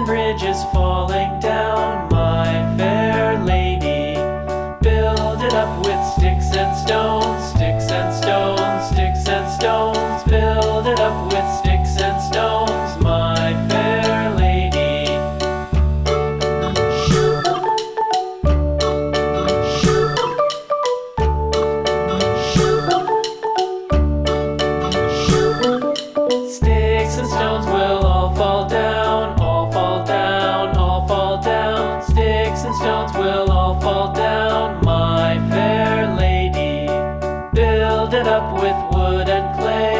and bridges falling down, my fair lady. Build it up with sticks and stones, sticks and stones, sticks and stones. Build it up with sticks and stones, my fair lady. Shoot. Shoot. Shoot. Sticks and stones and stones will all fall down, my fair lady. Build it up with wood and clay.